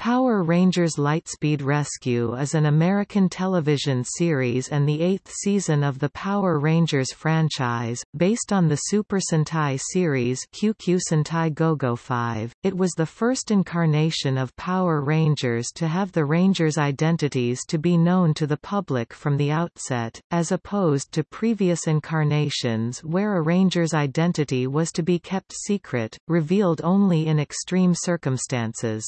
Power Rangers Lightspeed Rescue is an American television series and the eighth season of the Power Rangers franchise, based on the Super Sentai series Kyukyu Sentai GoGo 5. It was the first incarnation of Power Rangers to have the Rangers' identities to be known to the public from the outset, as opposed to previous incarnations where a Ranger's identity was to be kept secret, revealed only in extreme circumstances.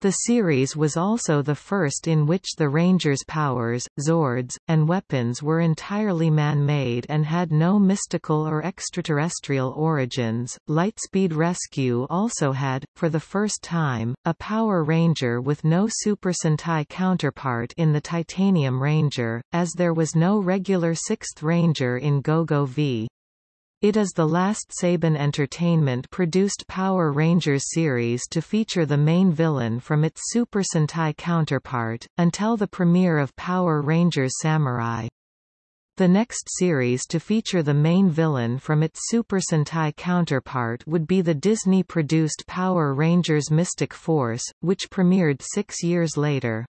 The series was also the first in which the Rangers' powers, Zords, and weapons were entirely man-made and had no mystical or extraterrestrial origins. Lightspeed Rescue also had, for the first time, a Power Ranger with no Super Sentai counterpart in the Titanium Ranger, as there was no regular Sixth Ranger in GoGo V. It is the last Saban Entertainment produced Power Rangers series to feature the main villain from its Super Sentai counterpart, until the premiere of Power Rangers Samurai. The next series to feature the main villain from its Super Sentai counterpart would be the Disney-produced Power Rangers Mystic Force, which premiered six years later.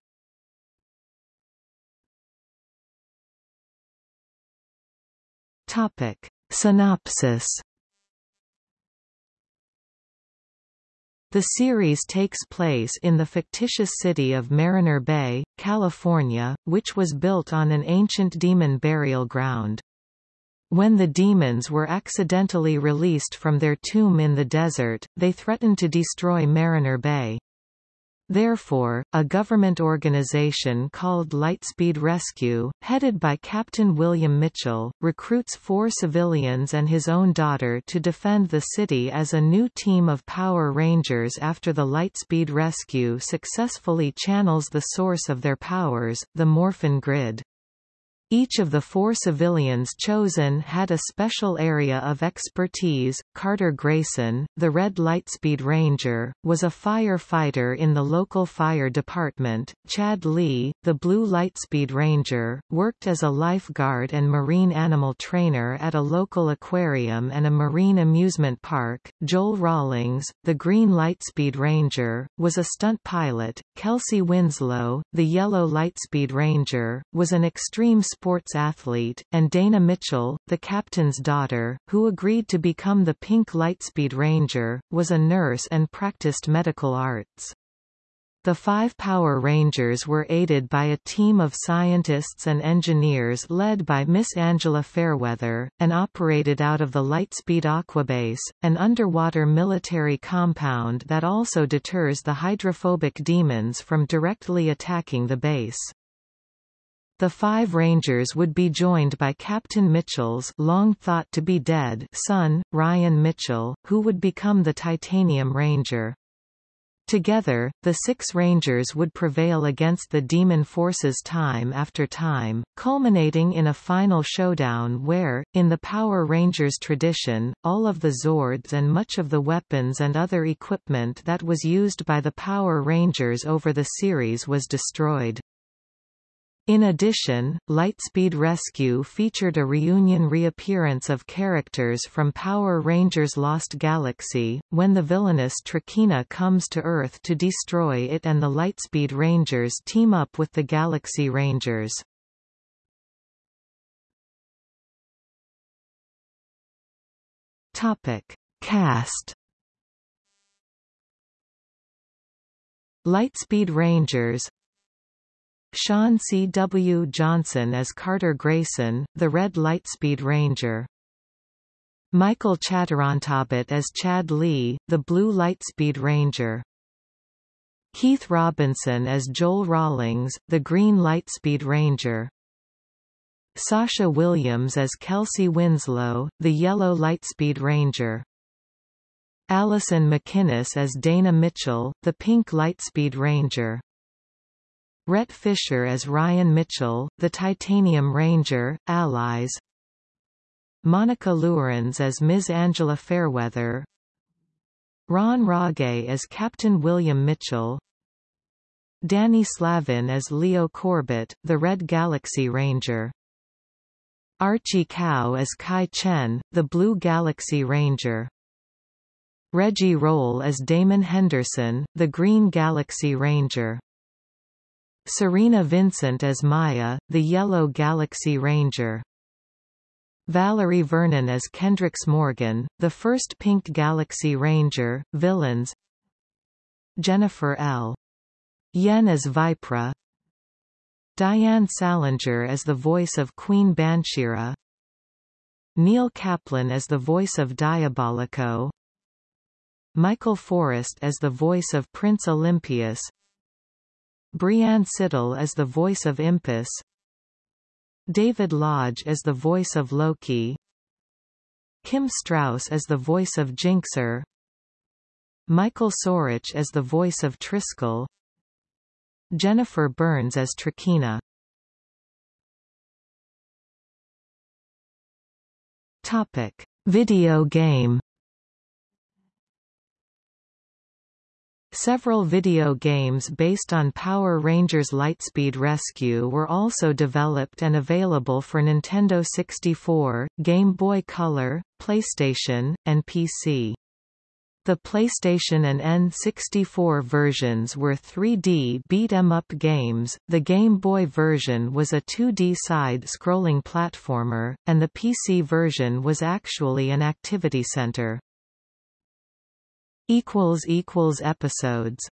Topic. Synopsis The series takes place in the fictitious city of Mariner Bay, California, which was built on an ancient demon burial ground. When the demons were accidentally released from their tomb in the desert, they threatened to destroy Mariner Bay. Therefore, a government organization called Lightspeed Rescue, headed by Captain William Mitchell, recruits four civilians and his own daughter to defend the city as a new team of Power Rangers after the Lightspeed Rescue successfully channels the source of their powers, the Morphin Grid. Each of the four civilians chosen had a special area of expertise. Carter Grayson, the Red Lightspeed Ranger, was a firefighter in the local fire department. Chad Lee, the Blue Lightspeed Ranger, worked as a lifeguard and marine animal trainer at a local aquarium and a marine amusement park. Joel Rawlings, the Green Lightspeed Ranger, was a stunt pilot. Kelsey Winslow, the Yellow Lightspeed Ranger, was an extreme sports athlete, and Dana Mitchell, the captain's daughter, who agreed to become the Pink Lightspeed Ranger, was a nurse and practiced medical arts. The five Power Rangers were aided by a team of scientists and engineers led by Miss Angela Fairweather, and operated out of the Lightspeed Aquabase, an underwater military compound that also deters the hydrophobic demons from directly attacking the base. The five Rangers would be joined by Captain Mitchell's long thought to be dead son, Ryan Mitchell, who would become the Titanium Ranger. Together, the six Rangers would prevail against the demon forces time after time, culminating in a final showdown where, in the Power Rangers tradition, all of the Zords and much of the weapons and other equipment that was used by the Power Rangers over the series was destroyed. In addition, Lightspeed Rescue featured a reunion reappearance of characters from Power Rangers Lost Galaxy, when the villainous Trakina comes to Earth to destroy it and the Lightspeed Rangers team up with the Galaxy Rangers. Topic. Cast Lightspeed Rangers Sean C. W. Johnson as Carter Grayson, the Red Lightspeed Ranger. Michael Chaturantabut as Chad Lee, the Blue Lightspeed Ranger. Keith Robinson as Joel Rawlings, the Green Lightspeed Ranger. Sasha Williams as Kelsey Winslow, the Yellow Lightspeed Ranger. Alison MacInnis as Dana Mitchell, the Pink Lightspeed Ranger. Rhett Fisher as Ryan Mitchell, the Titanium Ranger, Allies Monica Louwerens as Ms. Angela Fairweather Ron Roggé as Captain William Mitchell Danny Slavin as Leo Corbett, the Red Galaxy Ranger Archie Kao as Kai Chen, the Blue Galaxy Ranger Reggie Rolle as Damon Henderson, the Green Galaxy Ranger. Cerina Vincent as Maya, the Yellow Galaxy Ranger. Valerie Vernon as Kendrix Morgan, the first Pink Galaxy Ranger, villains. Jennifer L. Yen as Vypra. Diane Salinger as the voice of Queen Bansheera Neil Kaplan as the voice of Diabolico. Michael Forrest as the voice of Prince Olympius Brianne Siddall as the voice of Impus David Lodge as the voice of Loki. Kim Strauss as the voice of Jinxer. Michael Sorich as the voice of Triskull. Jennifer Burns as Trakina. Topic. Video game Several video games based on Power Rangers Lightspeed Rescue were also developed and available for Nintendo 64, Game Boy Color, PlayStation, and PC. The PlayStation and N64 versions were 3D beat-em-up games, the Game Boy version was a 2D side-scrolling platformer, and the PC version was actually an activity center. Episodes